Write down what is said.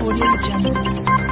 Audio Jungle.